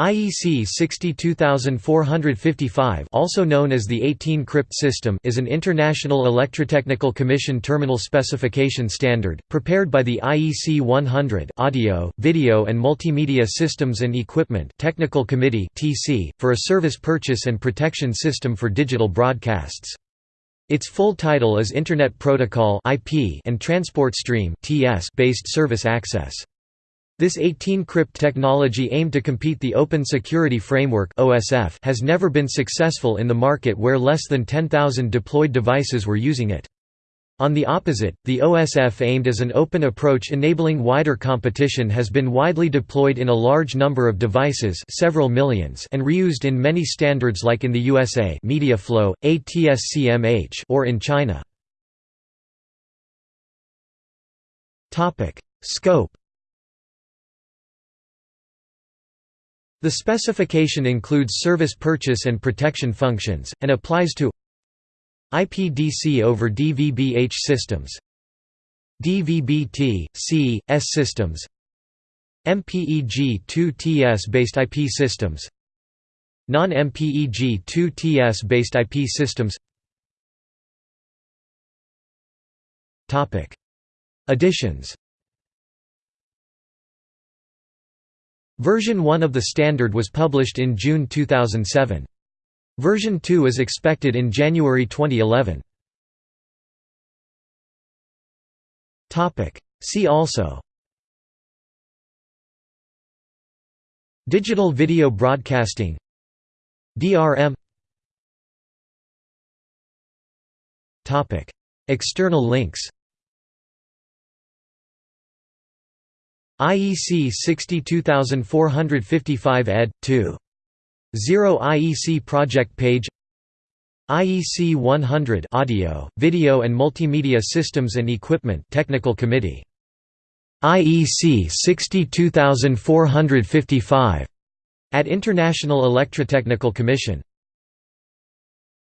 IEC 62455 also known as the 18 crypt system is an International Electrotechnical Commission terminal specification standard, prepared by the IEC 100 Audio, Video and Multimedia Systems and Equipment Technical Committee for a service purchase and protection system for digital broadcasts. Its full title is Internet Protocol and Transport Stream based service access. This 18-crypt technology aimed to compete the Open Security Framework has never been successful in the market where less than 10,000 deployed devices were using it. On the opposite, the OSF aimed as an open approach enabling wider competition has been widely deployed in a large number of devices several millions and reused in many standards like in the USA MediaFLO, ATSCMH or in China. Scope The specification includes service purchase and protection functions, and applies to IPDC over DVB-H systems DVB-T, C, S systems MPEG-2TS based IP systems Non-MPEG-2TS based IP systems. Additions Version 1 of the standard was published in June 2007. Version 2 is expected in January 2011. See also. Digital video broadcasting. DRM External links IEC 62455 ed. 2. 0 IEC project page IEC 100 Audio, Video and Multimedia Systems and Equipment Technical Committee. IEC 62455 at International Electrotechnical Commission